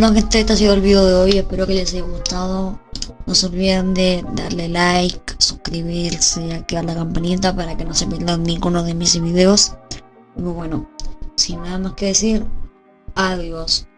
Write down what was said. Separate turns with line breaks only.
Bueno gente, este, este ha sido el video de hoy, espero que les haya gustado. No se olviden de darle like, suscribirse, activar la campanita para que no se pierdan ninguno de mis videos. Y bueno, sin nada más que decir, adiós.